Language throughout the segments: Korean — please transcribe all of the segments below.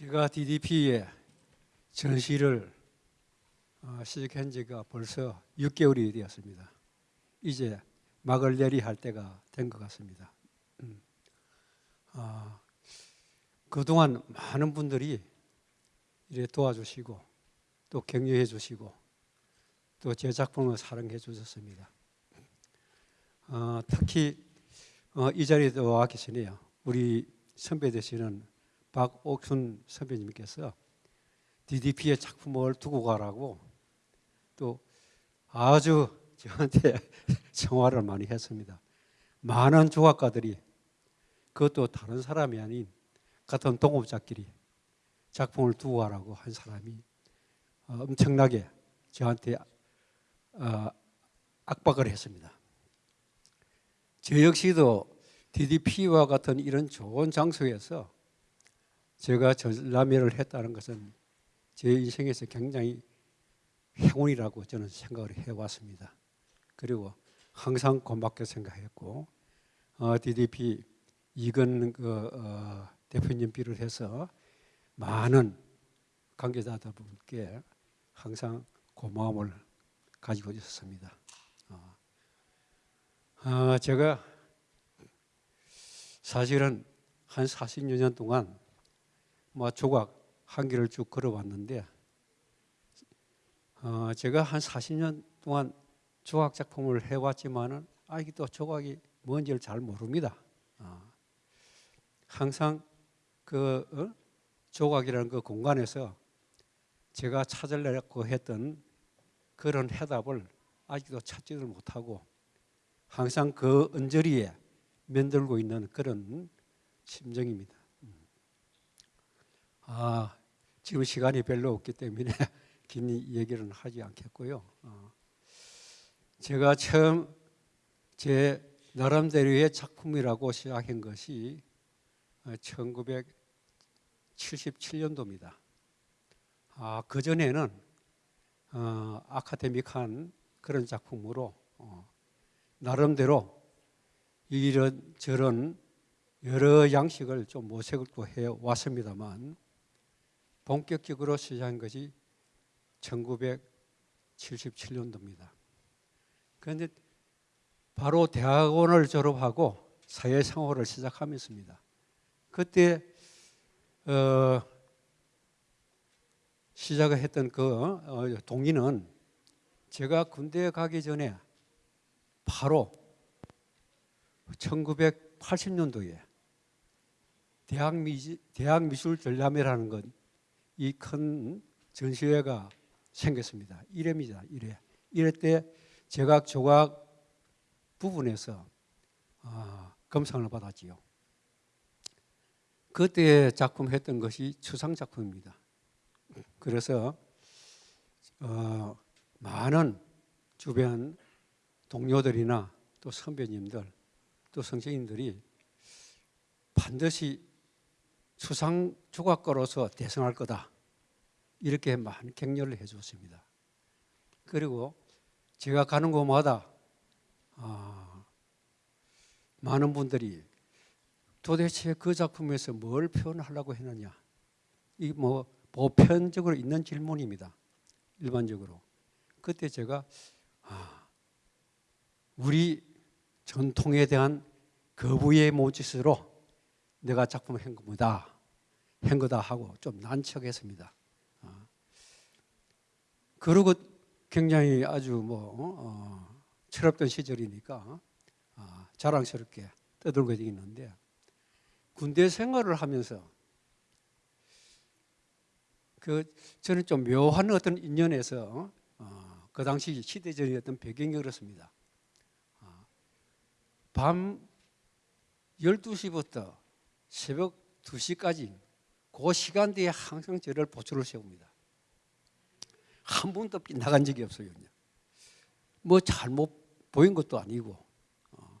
제가 DDP의 전시를 어, 시작한 지가 벌써 6개월이 되었습니다. 이제 막을 내리 할 때가 된 것 같습니다. 음. 아, 그동안 많은 분들이 도와주시고 또 격려해 주시고 또 제 작품을 사랑해 주셨습니다. 어, 특히 어, 이 자리에 와 계시네요. 우리 선배 되시는 박옥순 선배님께서 DDP의 작품을 두고 가라고 또 아주 저한테 정화를 많이 했습니다. 많은 조각가들이 그것도 다른 사람이 아닌 같은 동업자끼리 작품을 두고 가라고 한 사람이 어, 엄청나게 저한테 어, 압박을 했습니다. 저 역시도 DDP와 같은 이런 좋은 장소에서 제가 전람회를 했다는 것은 제 인생에서 굉장히 행운이라고 저는 생각을 해왔습니다. 그리고 항상 고맙게 생각했고 어, DDP 이건 그 어, 대표님 비롯해서 많은 관계자들분께 항상 고마움을 가지고 있었습니다. 어, 어, 제가 사실은 한 40여 년 동안 뭐 조각 한 길을 쭉 걸어왔는데 어, 제가 한 40년 동안 조각 작품을 해왔지만은 아직도 조각이 뭔지를 잘 모릅니다. 어, 항상 그 어? 조각이라는 그 공간에서 제가 찾으려고 했던 그런 해답을 아직도 찾지를 못하고 항상 그 언저리에 면들고 있는 그런 심정입니다. 아, 지금 시간이 별로 없기 때문에 긴 얘기는 하지 않겠고요. 어, 제가 처음 제 나름대로의 작품이라고 시작한 것이 1977년도입니다. 아, 그 전에는 어, 아카데믹한 그런 작품으로 어, 나름대로 이런 저런 여러 양식을 좀 모색을 또 해 왔습니다만 본격적으로 시작한 것이 1977년도입니다. 그런데 바로 대학원을 졸업하고 사회생활을 시작하면서입니다. 그때 어, 시작을 했던 그 어, 동의는 제가 군대에 가기 전에 바로 1980년도에 대학, 미술 전람회라는 것 이 큰 전시회가 생겼습니다. 1회입니다. 1회. 1회 때 제각 조각 부분에서 아, 검상을 받았지요. 그때 작품 했던 것이 추상 작품입니다. 그래서 어, 많은 주변 동료들이나 또 선배님들 또 선생님들이 반드시 수상 조각가로서 대성할 거다. 이렇게 많은 격려를 해 주었습니다. 그리고 제가 가는 곳마다 아, 많은 분들이 도대체 그 작품에서 뭘 표현하려고 했느냐. 이 뭐 보편적으로 있는 질문입니다. 일반적으로. 그때 제가 아, 우리 전통에 대한 거부의 모짓으로 내가 작품을 한 겁니다. 한 거다 하고 좀 난척했습니다. 어. 그리고 굉장히 아주 뭐 어, 철없던 시절이니까 어, 자랑스럽게 떠들고 있는데 군대 생활을 하면서 그 저는 좀 묘한 어떤 인연에서 어, 그 당시 시대적인 어떤 배경이 그렇습니다. 어, 밤 12시부터 새벽 2시까지 그 시간대에 항상 저를 보초를 세웁니다. 한 번도 빗나간 적이 없어요. 뭐 잘못 보인 것도 아니고 어,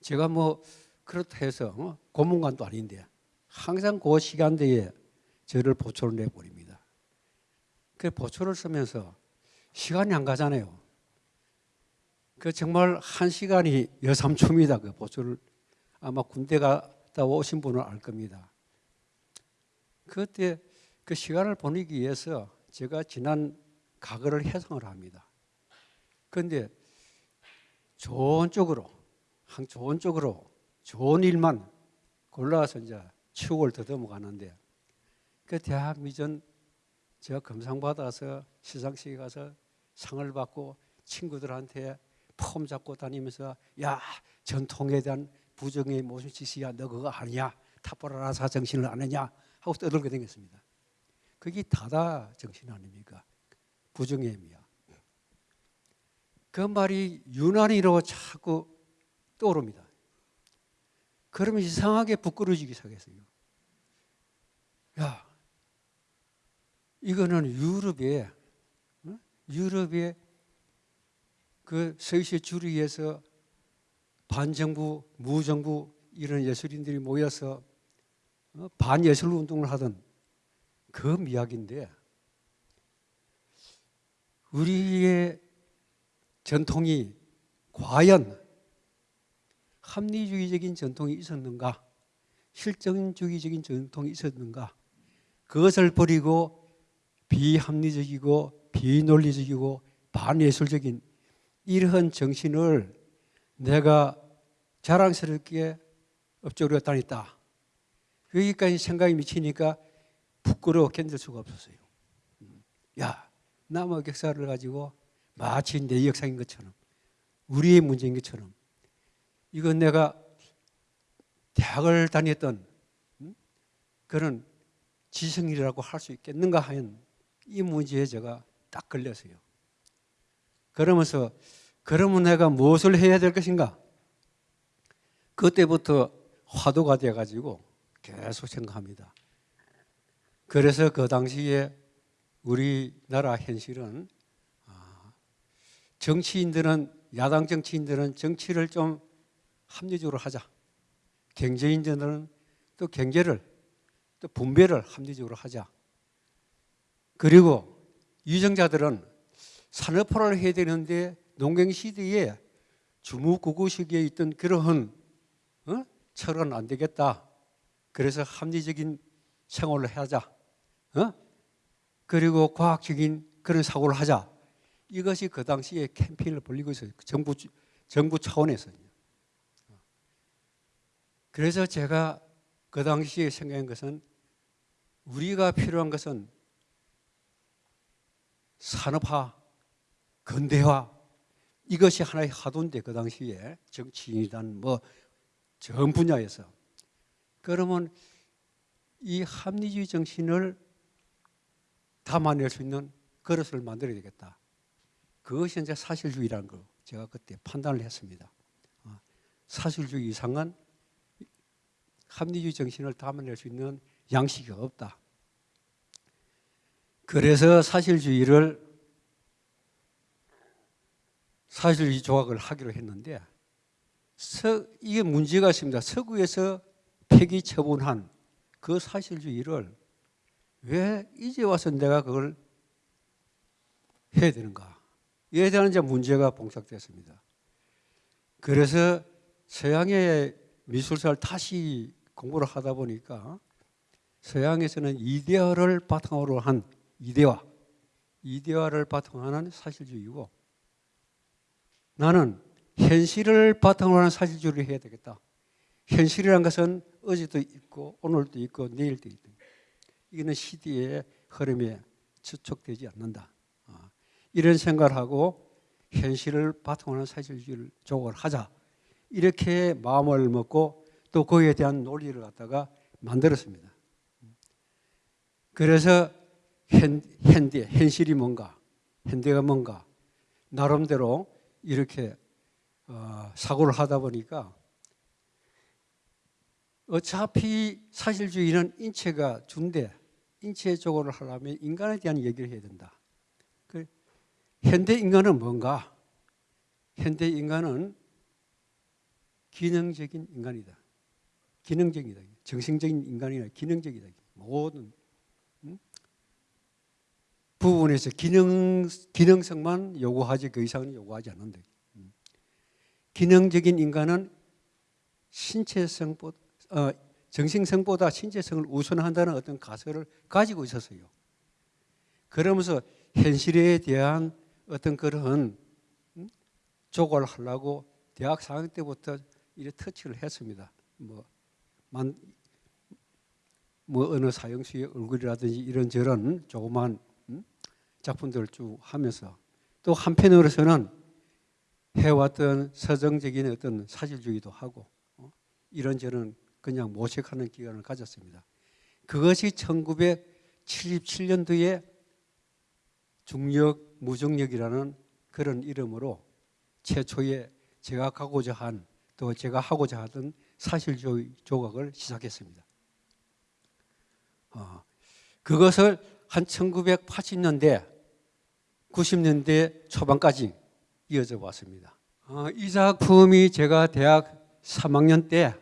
제가 뭐 그렇다 해서 어, 고문관도 아닌데 항상 그 시간대에 저를 보초를 내버립니다. 그 보초를 쓰면서 시간이 안 가잖아요. 그 정말 한 시간이 여삼초입니다. 그 보초를 아마 군대 갔다 오신 분은 알 겁니다. 그때 그 시간을 보내기 위해서 제가 지난 과거를 회상을 합니다. 그런데 좋은 쪽으로, 한 좋은 쪽으로 좋은 일만 골라서 이제 추억을 더듬어 가는데 그 대학 미전 제가 금상 받아서 시상식에 가서 상을 받고 친구들한테 폼 잡고 다니면서 야 전통에 대한 부정의 무슨 짓이야. 너 그거 아니야? 타포라사 정신을 아느냐 하고 떠들게 되겠습니다. 그게 다다 정신 아닙니까? 부정의 의미야. 그 말이 유난히로 자꾸 떠오릅니다. 그러면 이상하게 부끄러지기 시작했어요. 야, 이거는 유럽의 어? 유럽의 그 서유시 주류에서 반정부, 무정부 이런 예술인들이 모여서 어? 반예술 운동을 하던 그 미학인데 우리의 전통이 과연 합리주의적인 전통이 있었는가? 실정주의적인 전통이 있었는가? 그것을 버리고 비합리적이고 비논리적이고 반예술적인 이러한 정신을 내가 자랑스럽게 업적으로 다녔다. 여기까지 생각이 미치니까 부끄러워 견딜 수가 없었어요. 야, 남의 역사를 가지고 마치 내 역사인 것처럼 우리의 문제인 것처럼 이건 내가 대학을 다녔던 그런 지성이라고 할 수 있겠는가 하는 이 문제에 제가 딱 걸렸어요. 그러면서 그러면 내가 무엇을 해야 될 것인가? 그때부터 화두가 돼 가지고 계속 생각합니다. 그래서 그 당시에 우리나라 현실은 아, 정치인들은 야당 정치인들은 정치를 좀 합리적으로 하자. 경제인들은 또 경제를 또 분배를 합리적으로 하자. 그리고 유정자들은 산업화를 해야 되는데 농경 시대에 주무구구식에 있던 그러한 어? 철은 안 되겠다. 그래서 합리적인 생활을 하자. 어? 그리고 과학적인 그런 사고를 하자. 이것이 그 당시에 캠페인을 벌리고 있어요. 정부 정부 차원에서. 그래서 제가 그 당시에 생각한 것은 우리가 필요한 것은 산업화, 근대화 이것이 하나의 화두인데 그 당시에 정치인이란 뭐 전 분야에서 그러면 이 합리주의 정신을 담아낼 수 있는 그릇을 만들어야 되겠다. 그것이 이제 사실주의라는 거 제가 그때 판단을 했습니다. 어, 사실주의 이상은 합리주의 정신을 담아낼 수 있는 양식이 없다. 그래서 사실주의를 사실주의 조각을 하기로 했는데 서, 이게 문제가 있습니다. 서구에서 폐기 처분한 그 사실주의를 왜 이제 와서 내가 그걸 해야 되는가? 이에 대한 이제 문제가 봉착됐습니다. 그래서 서양의 미술사를 다시 공부를 하다 보니까 서양에서는 이데아를 바탕으로 한 이데화, 이데화를 바탕으로 하는 사실주의고 나는 현실을 바탕으로 하는 사실주의를 해야 되겠다. 현실이란 것은 어제도 있고 오늘도 있고 내일도 있다. 이거는 시대의 흐름에 추측되지 않는다. 아, 이런 생각을 하고 현실을 바탕으로 하는 사실주의를 조각을 하자. 이렇게 마음을 먹고 또 거기에 대한 논리를 갖다가 만들었습니다. 그래서 현, 현대, 현실이 뭔가, 현대가 뭔가, 나름대로 이렇게 어, 사고를 하다 보니까 어차피 사실주의는 인체가 준대 인체 조고를 하려면 인간에 대한 얘기를 해야 된다. 그 현대 인간은 뭔가? 현대 인간은 기능적인 인간이다. 기능적이다. 정신적인 인간이 아니라 기능적이다. 모든 음? 부분에서 기능 기능성만 요구하지 그 이상은 요구하지 않는다. 음. 기능적인 인간은 신체성보다 어, 정신성보다 신체성을 우선한다는 어떤 가설을 가지고 있었어요. 그러면서 현실에 대한 어떤 그런 음? 조과를 하려고 대학 4학년 때부터 이래 터치를 했습니다. 뭐, 만, 뭐 어느 사형수의 얼굴이라든지 이런 저런 조그만 음? 작품들을 쭉 하면서 또 한편으로서는 해왔던 서정적인 어떤 사실주의도 하고 어? 이런저런 그냥 모색하는 기간을 가졌습니다. 그것이 1977년도에 중력 무중력이라는 그런 이름으로 최초의 제가 가고자 한 또 제가 하고자 하던 사실주의 조각을 시작했습니다. 어, 그것을 한 1980년대, 90년대 초반까지 이어져 왔습니다. 어, 이 작품이 제가 대학 3학년 때,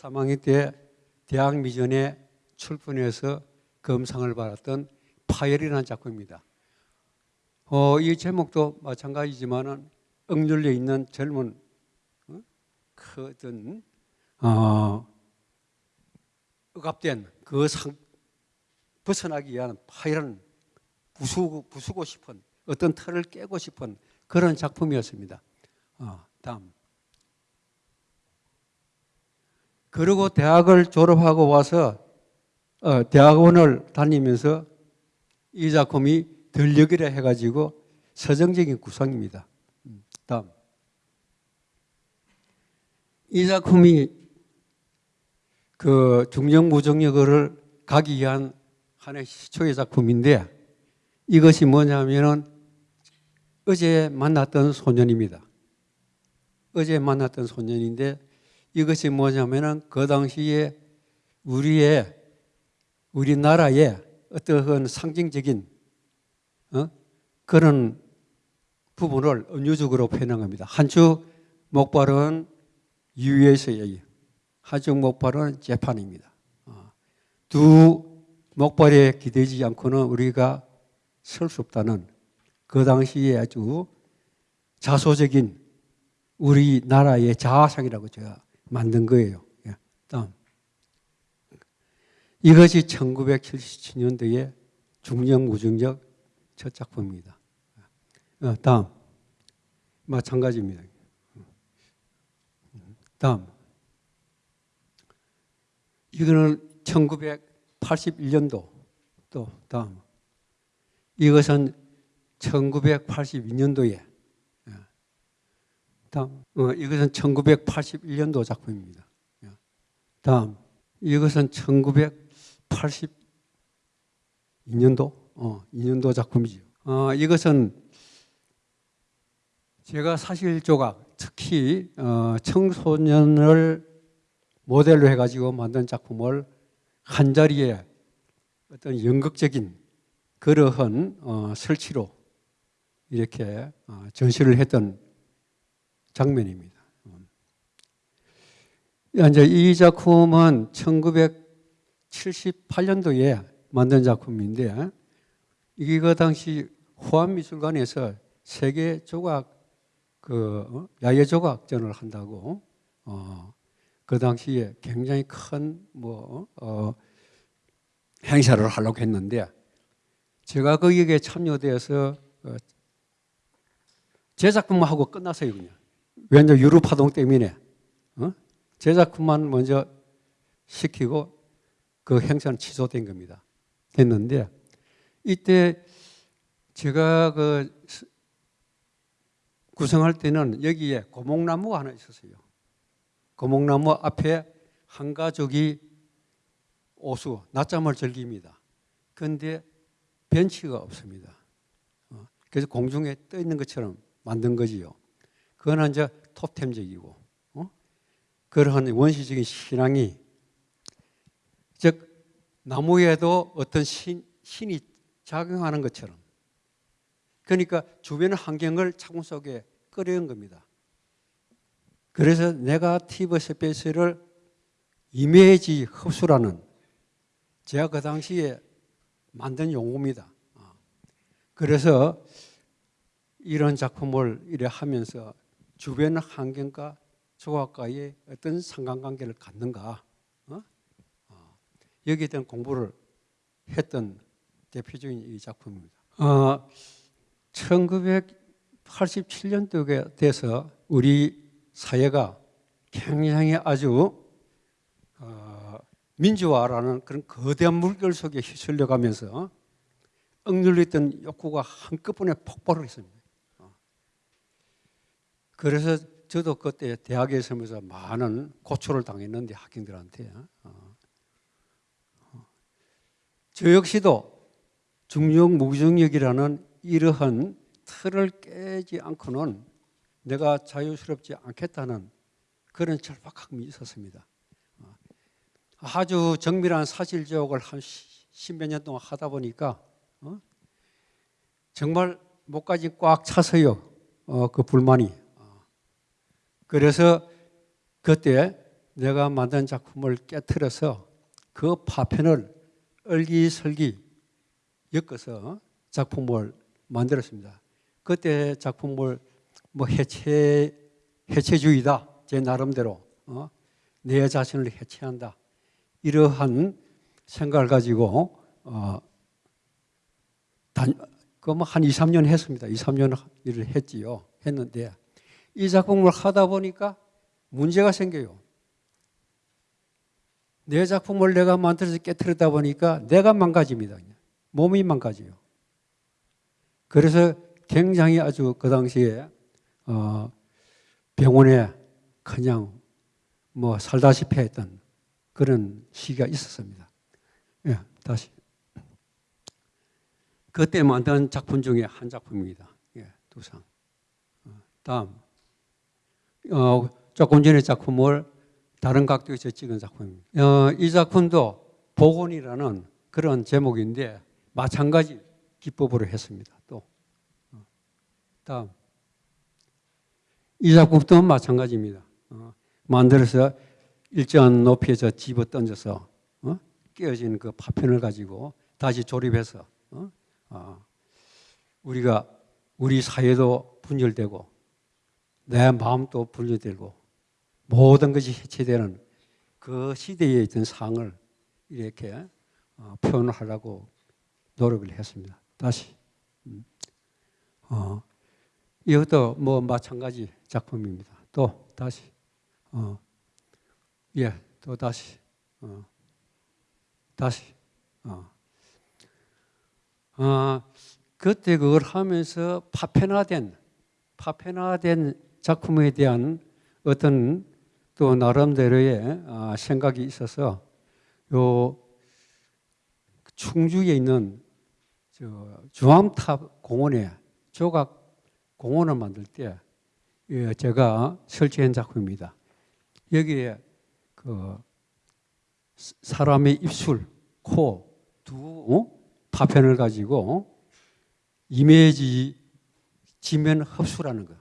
3학년 때 대학 미전에 출판해서 검상을 받았던 파열이라는 작품입니다. 어, 이 제목도 마찬가지지만은 억눌려 있는 젊은 어? 그 어떤 어, 억압된 그 상, 벗어나기 위한 파열한 부수고, 부수고 싶은 어떤 틀을 깨고 싶은 그런 작품이었습니다. 어, 다음. 그리고 대학을 졸업하고 와서 어, 대학원을 다니면서 이 작품이 들녘이라 해가지고 서정적인 구성입니다. 음, 다음. 이 작품이 그 중정무정력을 가기 위한 하나의 시초의 작품인데 이것이 뭐냐면은 어제 만났던 소년입니다. 어제 만났던 소년인데 이것이 뭐냐면은 그 당시에 우리의 우리나라의 어떠한 상징적인 어? 그런 부분을 은유적으로 표현합니다. 한쪽 목발은 유에서의 한쪽 목발은 재판입니다. 어. 두 목발에 기대지 않고는 우리가 설 수 없다는 그 당시에 아주 자소적인 우리나라의 자아상이라고 제가 만든 거예요. 예, 다음. 이것이 1977년도에 중력 무중력 첫 작품입니다. 어, 다음. 마찬가지입니다. 다음. 이거는 1981년도 또 다음. 이것은 1982년도에 다음. 어, 이것은 1981년도 작품입니다. 다음. 이것은 1982년도 어, 2년도 작품이죠. 어, 이것은 제가 사실 조각, 특히 어, 청소년을 모델로 해가지고 만든 작품을 한 자리에 어떤 연극적인 그러한 어, 설치로 이렇게 어, 전시를 했던 장면입니다. 이제 이 작품은 1978년도에 만든 작품인데 이거 당시 호암미술관에서 세계 조각 그 어, 야외 조각전을 한다고 어, 그 당시에 굉장히 큰뭐 어, 행사를 하려고 했는데 제가 거기에 참여돼서 어, 제 작품만 하고 끝났어요 그냥 왜냐 유럽 파동 때문에 어? 제 작품만 먼저 시키고 그 행사는 취소된 겁니다. 됐는데 이때 제가 그 구성할 때는 여기에 고목나무가 하나 있었어요. 고목나무 앞에 한 가족이 오수, 낮잠을 즐깁니다. 그런데 벤치가 없습니다. 어, 그래서 공중에 떠 있는 것처럼 만든 거지요. 그거는 이제 토템적이고, 어? 그러한 원시적인 신앙이, 즉, 나무에도 어떤 신, 신이 작용하는 것처럼 그러니까 주변 환경을 창문 속에 끌어온 겁니다. 그래서 네가티브 스페이스를 이미지 흡수라는 제가 그 당시에 만든 용어입니다. 아. 그래서 이런 작품을 이래 하면서 주변 환경과 조각과의 어떤 상관관계를 갖는가 어? 여기에 대한 공부를 했던 대표적인 이 작품입니다. 어, 1987년도에 돼서 우리 사회가 굉장히 아주 어, 민주화라는 그런 거대한 물결 속에 휩쓸려 가면서 억눌렸던 욕구가 한꺼번에 폭발을 했습니다. 어. 그래서 저도 그때 대학에 있으면서 많은 고초를 당했는데 학생들한테 어. 어. 저 역시도 중력 무중력이라는 이러한 틀을 깨지 않고는 내가 자유스럽지 않겠다는 그런 절박함이 있었습니다. 어. 아주 정밀한 사실 지옥을 한 십몇 년 동안 하다 보니까 어? 정말 목까지 꽉 차서요. 어, 그 불만이. 어. 그래서 그때 내가 만든 작품을 깨뜨려서 그 파편을 얼기설기 엮어서 작품을 만들었습니다. 그때 작품을 뭐 해체 해체주의다 제 나름대로 어? 내 자신을 해체한다 이러한 생각을 가지고 어, 그뭐 한 2, 3년 했습니다. 2, 3년 일을 했지요. 했는데 이 작품을 하다 보니까 문제가 생겨요. 내 작품을 내가 만들어서 깨뜨리다 보니까 내가 망가집니다. 몸이 망가져요. 그래서 굉장히 아주 그 당시에 어 병원에 그냥 뭐 살다시피 했던 그런 시기가 있었습니다. 예, 다시. 그때 만든 작품 중에 한 작품입니다. 예, 두 상. 어, 다음. 어, 조금 전에 작품을 다른 각도에서 찍은 작품입니다. 어, 이 작품도 복원이라는 그런 제목인데 마찬가지 기법으로 했습니다. 또 어, 다음 이 작품도 마찬가지입니다. 어, 만들어서 일정한 높이에서 집어 던져서 어? 깨어진 그 파편을 가지고 다시 조립해서 어? 어, 우리가 우리 사회도 분열되고 내 마음도 분열되고 모든 것이 해체되는 그 시대에 있던 상을 이렇게 어, 표현을 하려고 노력을 했습니다. 다시 음. 어, 이것도 뭐 마찬가지 작품입니다. 또 다시 어, 예, 또 다시 어, 다시 어. 어, 그때 그걸 하면서 파편화된 파편화된 작품에 대한 어떤 또 나름대로의 아, 생각이 있어서 요 충주에 있는 주암탑 공원에 조각 공원을 만들 때 예, 제가 설치한 작품입니다. 여기에 그 사람의 입술, 코, 두 어? 파편을 가지고 이미지 지면 흡수라는 거.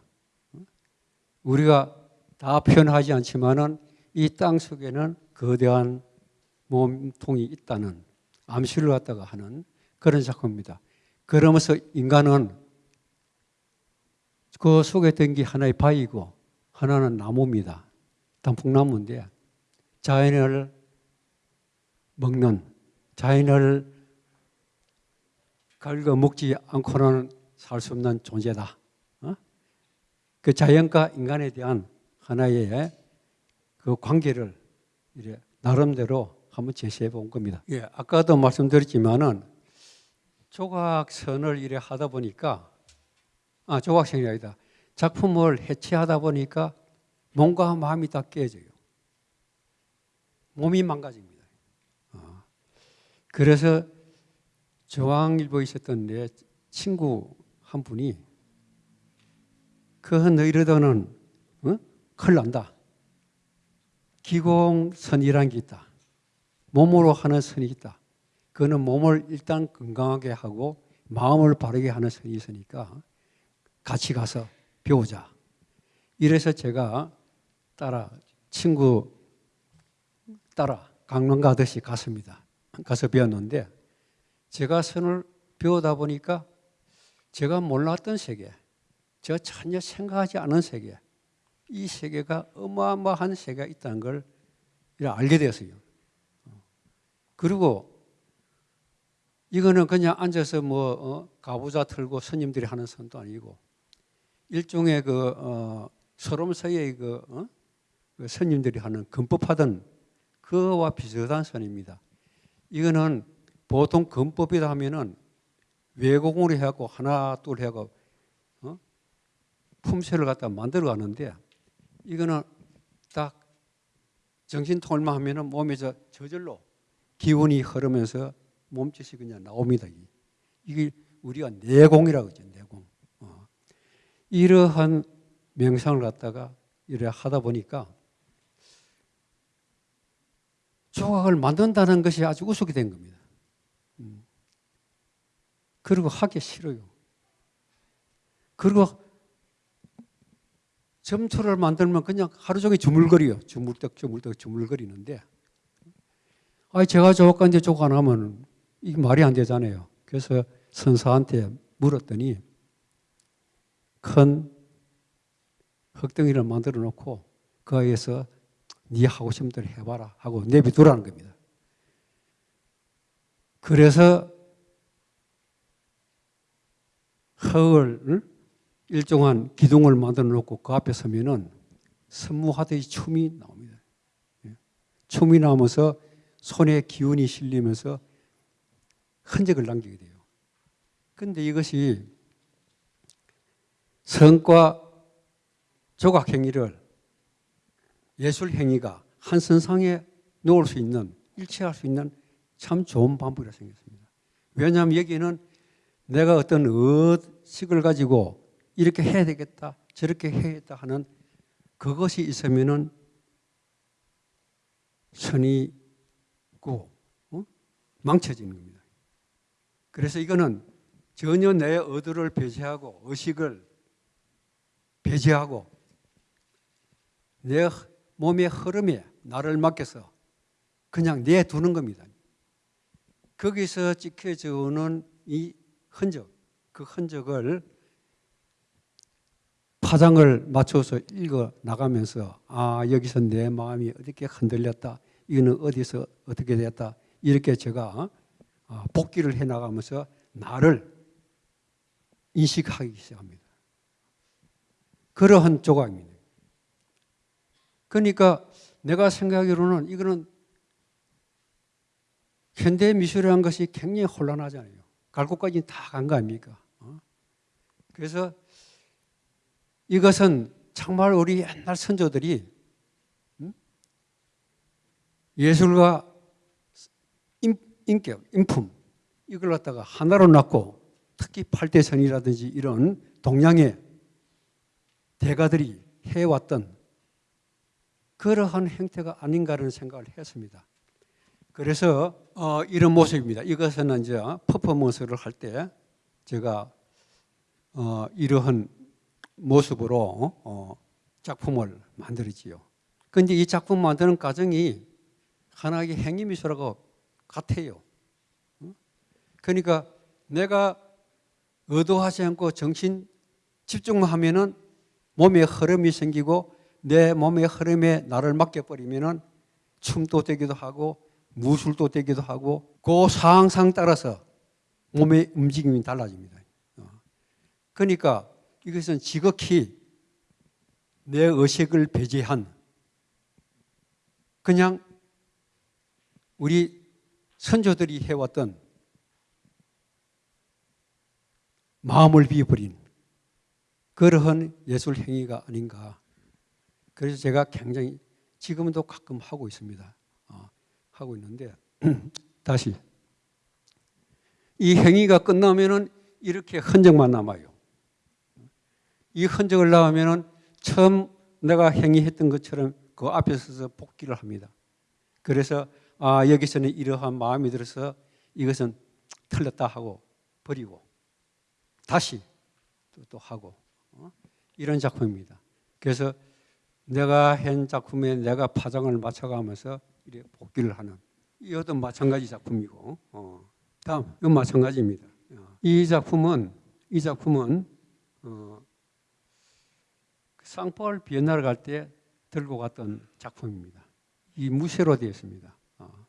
우리가 다 표현하지 않지만은 이 땅 속에는 거대한 몸통이 있다는 암시를 갖다가 하는 그런 작품입니다. 그러면서 인간은 그 속에 든 게 하나의 바위고 하나는 나무입니다. 단풍나무인데 자연을 먹는 자연을 긁어 먹지 않고는 살 수 없는 존재다. 어? 그 자연과 인간에 대한 하나의 그 관계를 이래 나름대로 한번 제시해 본 겁니다. 예, 아까도 말씀드렸지만은 조각선을 이래 하다 보니까 아 조각선이 아니다. 작품을 해체하다 보니까 몸과 마음이 다 깨져요. 몸이 망가집니다. 어. 그래서 저항일보에 있었던 내 친구 한 분이 그 너희들은 어? 큰일 난다. 기공선이란 게 있다. 몸으로 하는 선이 있다. 그거는 몸을 일단 건강하게 하고 마음을 바르게 하는 선이 있으니까 같이 가서 배우자. 이래서 제가 따라 친구 따라 강릉 가듯이 갔습니다. 가서 배웠는데 제가 선을 배우다 보니까 제가 몰랐던 세계, 제가 전혀 생각하지 않은 세계, 이 세계가 어마어마한 세계가 있다는 걸 알게 되었어요. 그리고 이거는 그냥 앉아서 뭐 어, 가부좌 틀고 스님들이 하는 선도 아니고 일종의 그 어, 소롬사의 그, 어? 그 스님들이 하는 금법하던 그와 비슷한 선입니다. 이거는 보통 금법이다 하면은 외공으로 해갖고 하나 둘 해갖고 어? 품새를 갖다 만들어 가는데 이거는 딱 정신통일만 하면은 몸에 저 저절로 기운이 흐르면서 몸짓이 그냥 나옵니다. 이게 우리가 내공이라고 하죠. 내공. 어. 이러한 명상을 갖다가 이래 하다 보니까 조각을 만든다는 것이 아주 우습게 된 겁니다. 음. 그리고 하기 싫어요. 그리고 점토를 만들면 그냥 하루 종일 주물거려요. 주물떡 주물떡 주물거리는데 아 제가 조각한테 조각 안 하면 이게 말이 안 되잖아요. 그래서 선사한테 물었더니 큰 흙덩이를 만들어 놓고 그 아이에서 네 하고 싶은 대로 해봐라 하고 내비두라는 겁니다. 그래서 흙을 일정한 기둥을 만들어 놓고 그 앞에 서면은 선무하듯이 춤이 나옵니다. 예. 춤이 나오면서 손에 기운이 실리면서 흔적을 남기게 돼요. 근데 이것이 성과 조각 행위를 예술 행위가 한 선상에 놓을 수 있는 일치할 수 있는 참 좋은 방법이라 생겼습니다. 왜냐하면 여기는 내가 어떤 의식을 가지고 이렇게 해야 되겠다, 저렇게 해야겠다 하는 그것이 있으면은 선이고 어? 망쳐지는 겁니다. 그래서 이거는 전혀 내 의도를 배제하고 의식을 배제하고 내 몸의 흐름에 나를 맡겨서 그냥 내두는 겁니다. 거기서 찍혀져 오는 이 흔적, 그 흔적을 파장을 맞춰서 읽어 나가면서 아 여기서 내 마음이 어떻게 흔들렸다 이거는 어디서 어떻게 됐다 이렇게 제가 어, 복기를 해 나가면서 나를 인식하기 시작합니다. 그러한 조각입니다. 그러니까 내가 생각하기로는 이거는 현대 미술이라는 것이 굉장히 혼란하잖아요. 갈 곳까지 다 간 거 아닙니까? 어? 그래서 이것은 정말 우리 옛날 선조들이 음? 예술과 인격, 인품 이걸 갖다가 하나로 놨고 특히 팔대선이라든지 이런 동양의 대가들이 해왔던 그러한 행태가 아닌가라는 생각을 했습니다. 그래서 어, 이런 모습입니다. 이것은 이제 퍼포먼스를 할 때 제가 어, 이러한 모습으로 어, 작품을 만들었지요. 그런데 이 작품 만드는 과정이 하나의 행위미술하고 같아요. 그러니까 내가 의도하지 않고 정신 집중만 하면은 몸에 흐름이 생기고 내 몸의 흐름에 나를 맡겨버리면은 춤도 되기도 하고 무술도 되기도 하고 그 상황상 따라서 몸의 움직임이 달라집니다. 어. 그러니까 이것은 지극히 내 의식을 배제한 그냥 우리 선조들이 해왔던 마음을 비워버린 그러한 예술 행위가 아닌가. 그래서 제가 굉장히 지금도 가끔 하고 있습니다. 어, 하고 있는데 다시 이 행위가 끝나면 은 이렇게 흔적만 남아요. 이 흔적을 나오면은 처음 내가 행위했던 것처럼 그 앞에 서서 복기를 합니다. 그래서 아 여기서는 이러한 마음이 들어서 이것은 틀렸다 하고 버리고 다시 또, 또 하고 어? 이런 작품입니다. 그래서 내가 한 작품에 내가 파장을 맞춰가면서 이렇게 복기를 하는 이것도 마찬가지 작품이고 어. 다음 이건 마찬가지입니다. 이 작품은 이 작품은 어, 상폴 비엔나를 갈 때 들고 갔던 작품입니다. 이 무쇠로 되어 있습니다. 어.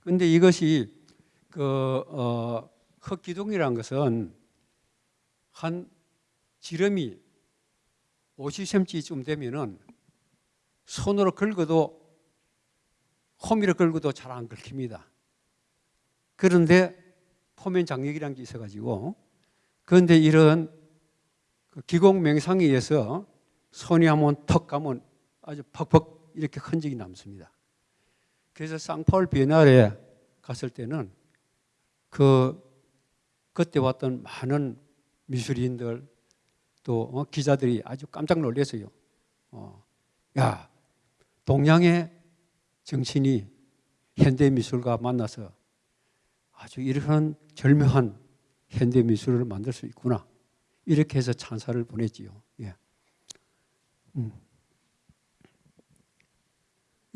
근데 이것이 그 어, 흑기둥이라는 것은 한 지름이 50cm쯤 되면은 손으로 긁어도 호미로 긁어도 잘 안 긁힙니다. 그런데 포면 장력이라는 게 있어가지고 그런데 이런 그 기공 명상에 의해서 손이 한번 턱 가면 아주 퍽퍽 이렇게 흔적이 남습니다. 그래서 쌍파울 비엔날에 갔을 때는 그 그때 왔던 많은 미술인들 또 어, 기자들이 아주 깜짝 놀랐어요. 어, 야 동양의 정신이 현대 미술과 만나서 아주 이런 절묘한 현대 미술을 만들 수 있구나. 이렇게 해서 찬사를 보냈지요. 예. 음.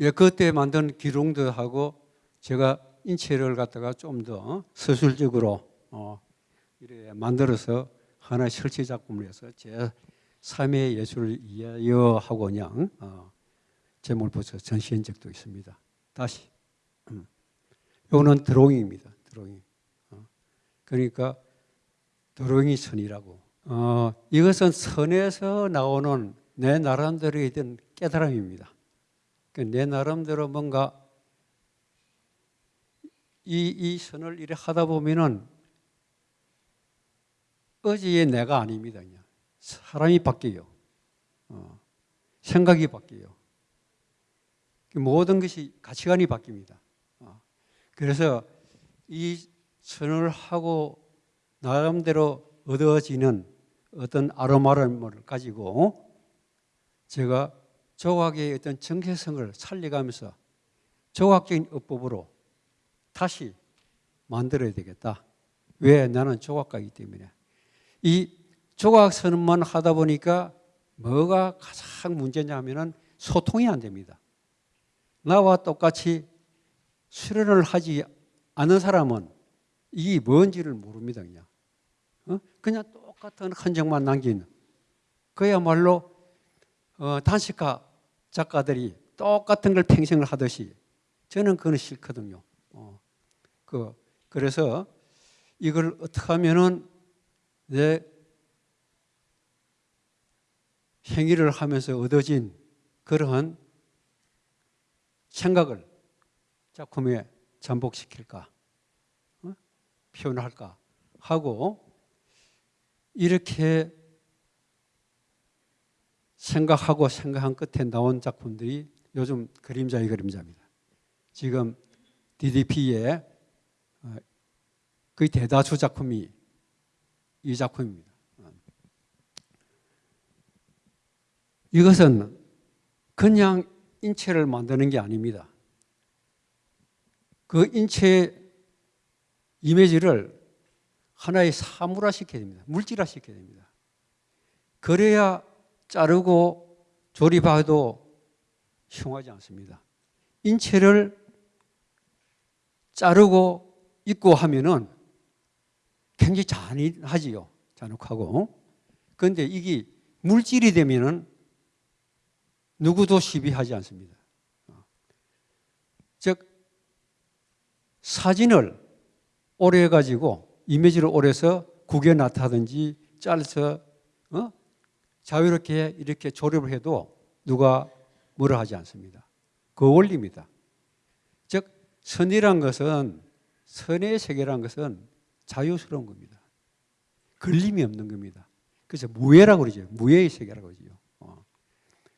예, 그때 만든 기룡들하고 제가 인체를 갖다가 좀 더 서술적으로 어, 이래 만들어서 하나의 설치 작품을 해서 제 3의 예술을 이하여 하고 그냥 어, 제목을 붙여 전시한 적도 있습니다. 다시 음. 이거는 드로잉입니다. 드로잉. 어. 그러니까 드로잉이 선이라고. 어, 이것은 선에서 나오는 내 나름대로의 어떤 깨달음입니다. 그러니까 내 나름대로 뭔가 이, 이 선을 이렇게 하다 보면은 어제의 내가 아닙니다. 그냥. 사람이 바뀌어요. 어, 생각이 바뀌어요. 모든 것이 가치관이 바뀝니다. 어, 그래서 이 선을 하고 나름대로 얻어지는 어떤 아로마를 가지고 제가 조각의 어떤 정체성을 살려가면서 조각적인 어법으로 다시 만들어야 되겠다. 왜? 나는 조각가이기 때문에. 이 조각선만 하다 보니까 뭐가 가장 문제냐 하면은 소통이 안 됩니다. 나와 똑같이 수련을 하지 않은 사람은 이게 뭔지를 모릅니다. 그냥. 어? 그냥 똑같은 흔적만 남기는. 그야말로 어, 단식가 작가들이 똑같은 걸 평생을 하듯이 저는 그건 싫거든요. 어, 그, 그래서 이걸 어떻게 하면은 내 행위를 하면서 얻어진 그러한 생각을 작품에 전복시킬까, 어? 표현할까 하고 이렇게 생각하고 생각한 끝에 나온 작품들이 요즘 그림자의 그림자입니다. 지금 DDP의 어, 거의 대다수 작품이 이 작품입니다. 이것은 그냥 인체를 만드는 게 아닙니다. 그 인체 이미지를 하나의 사물화 시켜야 됩니다. 물질화 시켜야 됩니다. 그래야 자르고 조립해도 흉하지 않습니다. 인체를 자르고 입고 하면은 굉장히 잔인하지요. 잔혹하고. 그런데 이게 물질이 되면은 누구도 시비하지 않습니다. 즉, 사진을 오래 해가지고 이미지를 오래 해서 구겨 놨다든지 잘라서 어? 자유롭게 이렇게 조립을 해도 누가 뭐라 하지 않습니다. 그 원리입니다. 즉 선이란 것은 선의 세계란 것은 자유스러운 겁니다. 걸림이 없는 겁니다. 그래서 무예라고 그러죠. 무예의 세계라고 그러죠. 어.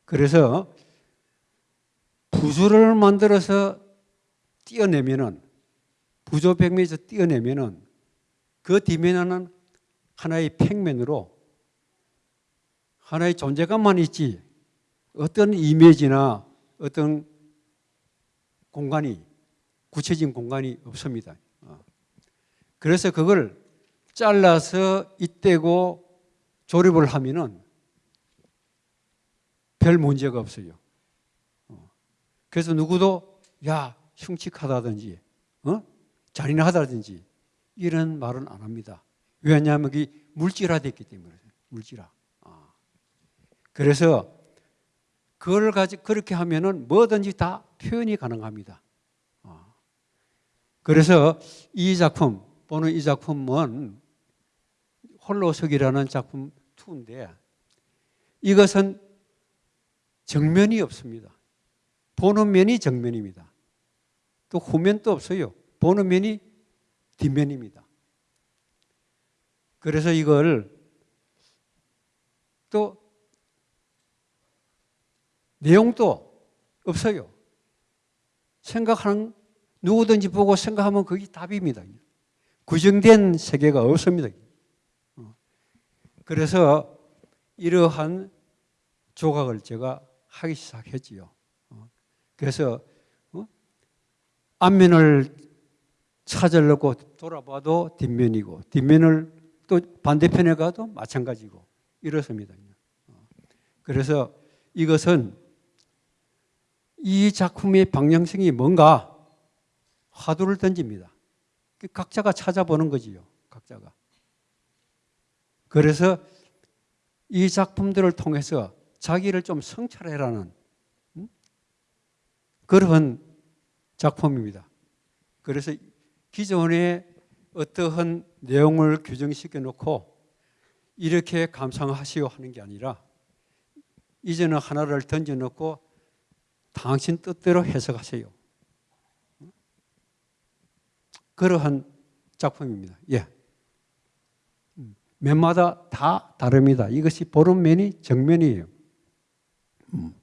그래서 부조를 만들어서 띄어내면은 부조 백면에서 띄어내면은 그 뒤면에는 하나의 평면으로 하나의 존재감만 있지 어떤 이미지나 어떤 공간이 구체적인 공간이 없습니다. 어. 그래서 그걸 잘라서 이때고 조립을 하면은 별 문제가 없어요. 어. 그래서 누구도 야 흉측하다든지 어? 잔인하다든지 이런 말은 안 합니다. 왜냐하면 이 물질화됐기 때문에 물질화. 그래서 그걸 가지 그렇게 하면은 뭐든지 다 표현이 가능합니다. 어. 그래서 이 작품 보는 이 작품은 홀로석이라는 작품 2인데 이것은 정면이 없습니다. 보는 면이 정면입니다. 또 후면도 없어요. 보는 면이 뒷면입니다. 그래서 이걸 또 내용도 없어요. 생각하는 누구든지 보고 생각하면 그게 답입니다. 구정된 세계가 없습니다. 어. 그래서 이러한 조각을 제가 하기 시작했지요. 어. 그래서 어? 앞면을 찾으려고 돌아봐도 뒷면이고 뒷면을 또 반대편에 가도 마찬가지고 이렇습니다. 그래서 이것은 이 작품의 방향성이 뭔가 화두를 던집니다. 그 각자가 찾아보는 거지요. 각자가. 그래서 이 작품들을 통해서 자기를 좀 성찰해라는 음? 그런 작품입니다. 그래서 기존에 어떠한 내용을 규정시켜 놓고 이렇게 감상하시오 하는 게 아니라 이제는 하나를 던져 놓고 당신 뜻대로 해석하세요. 그러한 작품입니다. 예. 음, 면마다 다 다릅니다. 이것이 보는 면이 정면이에요. 음.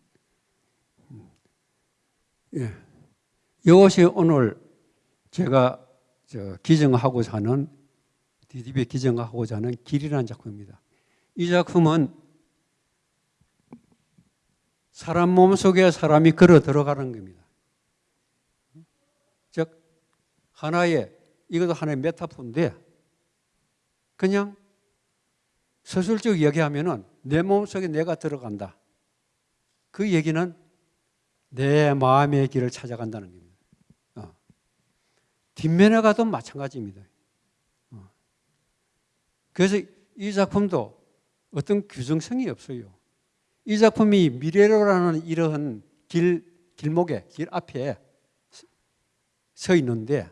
음. 예. 이것이 오늘 제가 기증하고자 하는 DDB에 기증하고자 하는 길이라는 작품입니다. 이 작품은 사람 몸 속에 사람이 걸어 들어가는 겁니다. 즉 하나의 이것도 하나의 메타포인데 그냥 서술적 얘기하면은 내 몸속에 내가 들어간다. 그 얘기는 내 마음의 길을 찾아간다는 겁니다. 어. 뒷면에 가도 마찬가지입니다. 어. 그래서 이 작품도 어떤 규정성이 없어요. 이 작품이 미래로라는 이러한 길, 길목에, 길 앞에 서 있는데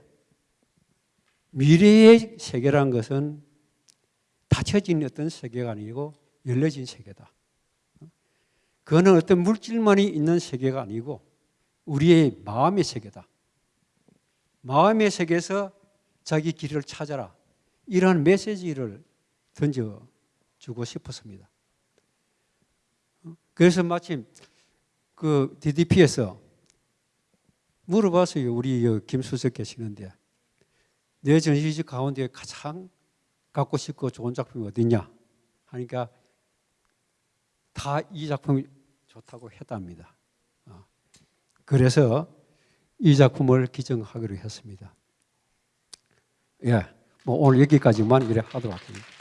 미래의 세계란 것은 닫혀진 어떤 세계가 아니고 열려진 세계다. 그거는 어떤 물질만이 있는 세계가 아니고 우리의 마음의 세계다. 마음의 세계에서 자기 길을 찾아라. 이러한 메시지를 던져주고 싶었습니다. 그래서 마침 그 DDP에서 물어봤어요. 우리 김수석 계시는데 내 전시집 가운데 가장 갖고 싶고 좋은 작품이 어디냐 하니까 다 이 작품이 좋다고 했답니다. 어. 그래서 이 작품을 기증하기로 했습니다. 예, 뭐 오늘 여기까지만 이래 하도록 하겠습니다.